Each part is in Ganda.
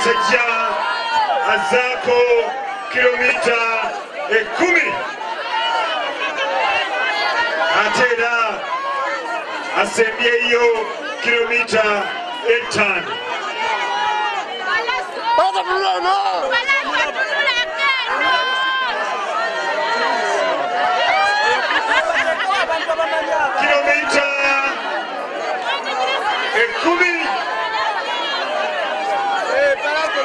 omusajja azaako kilomita ekumi eh, ate era asembyeyo kilomita ettaano eh, kilomita ekkumi eh,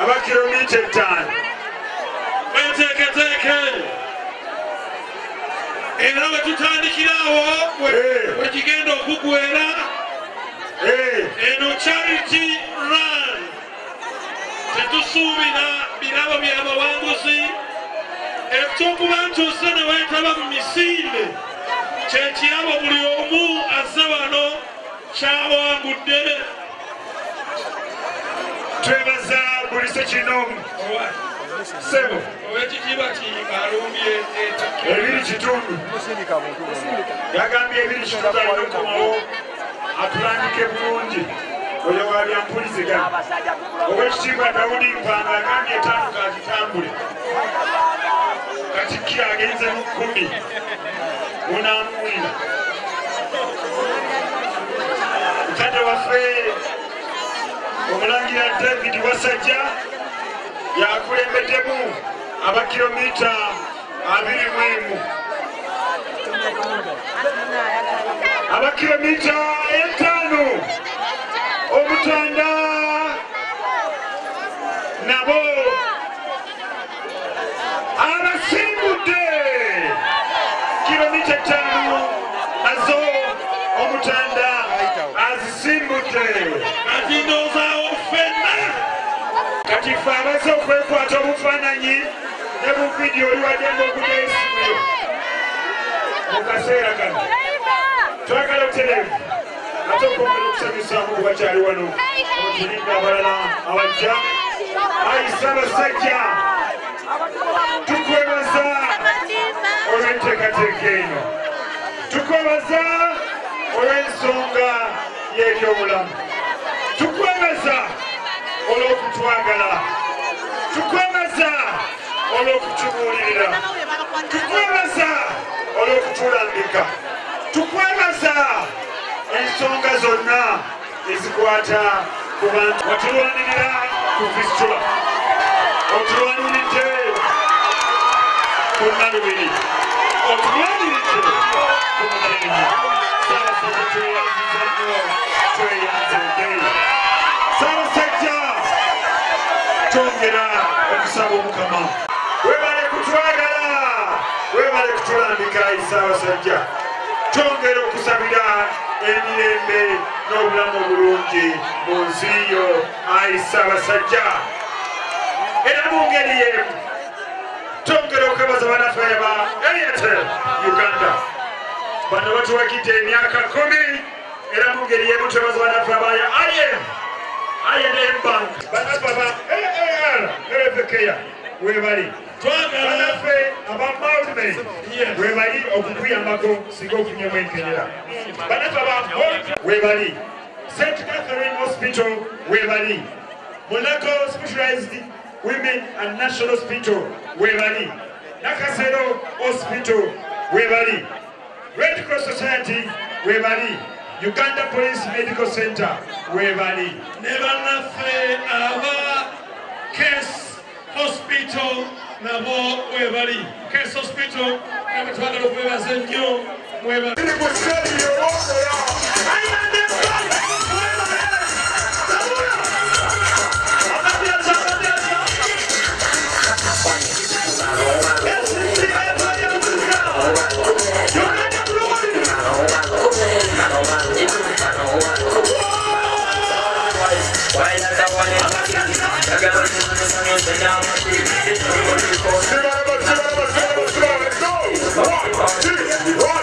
aba kilomita etaano weteeketeeke era eh, wetutandikiraawo wekigenda eh. okugwera eh. eno charity run tetusuubira birabo byabawanguzi ekyokuba nti ose ne weetaba mu misinde kyekirabo buli omu aze wano kyawangudde twebazaa kulise kinomu sebo ebiri kitundu yagambye ebiri kitundu alinokomawo atulandike bulungi oyo wabyampulizigana owekitiibwa dawudi mpanga agambye etaanu kagitambule katikki agenze mu kkumi munamuwira mutadde waffe omulangira david wasajja yakulembeddemu abakilomita abiri mwemu abakilomita etaano omutanda kati ffe amaze okwekwata obufaananyi ne mu vidiyo oliwaddenga okuteesimu mu kaseera kano twagala otereevu ate okwongera okusanyusamu obakyali wano otulinda abalala abajja ayisa basajja tukwebaza olw'enteekateeka eno tukwebaza olw'ensonga y'ebyobulamu tukwebaza olw'okutwagala tukwebaza olw'okutubuulirira tukwebaza olw'okutulambika tukwebaza ensonga zonna ezikwata ku bantu otulwanirira ku fistula otulwaniridde ku nalubiri otulwaniridde ku mulimu saasaatweyanzizanyo tweyanzedde saabasajja twongera okusaba omukama webale kutwagala webale kutulambika esaabasajja okusabira emirembe n'obulamu obulungi mu nsi yo ayi saabasajja era mu ngeri yemu twongera okukabaza banaffe ba ariatel uganda bano batuwagidde emyaka kumi era mu ngeri yemu twebaza banaffe abaya im I&M Bank banababa AAR erevekeya webali banaffe abamaume webali okukuyambako singa ofunyemu enkenyera banaffe webali st catherine hospital webali monaco specialized women and national hospital webali nakasero hospital webali red cross society webali Uganda Police Medical Center webali Never nothing aba case hospital nabo webali case hospital kaka twagala okwebaza ennyo mwebali One, two, one.